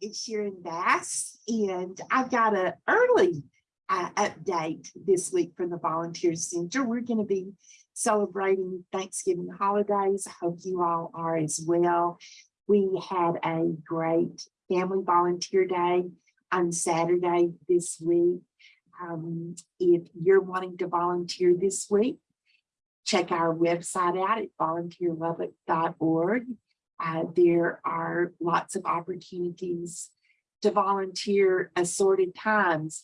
it's Sharon Bass, and I've got an early uh, update this week from the Volunteer Center. We're going to be celebrating Thanksgiving holidays. I hope you all are as well. We had a great family volunteer day on Saturday this week. Um, if you're wanting to volunteer this week, check our website out at volunteerlubbock.org. Uh, there are lots of opportunities to volunteer assorted times.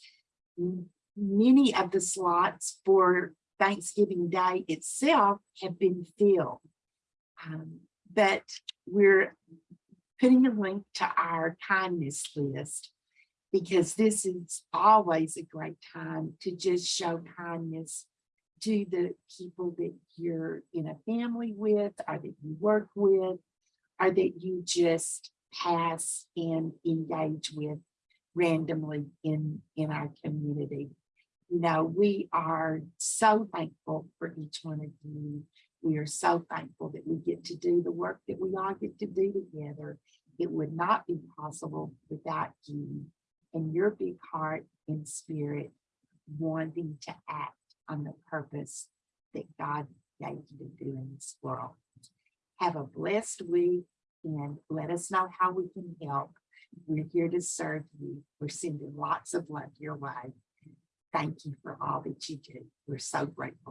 Many of the slots for Thanksgiving Day itself have been filled. Um, but we're putting a link to our kindness list because this is always a great time to just show kindness to the people that you're in a family with or that you work with or that you just pass and engage with randomly in, in our community. You know, we are so thankful for each one of you. We are so thankful that we get to do the work that we all get to do together. It would not be possible without you and your big heart and spirit wanting to act on the purpose that God gave you to do in this world. Have a blessed week and let us know how we can help. We're here to serve you. We're sending lots of love your way. Thank you for all that you do. We're so grateful.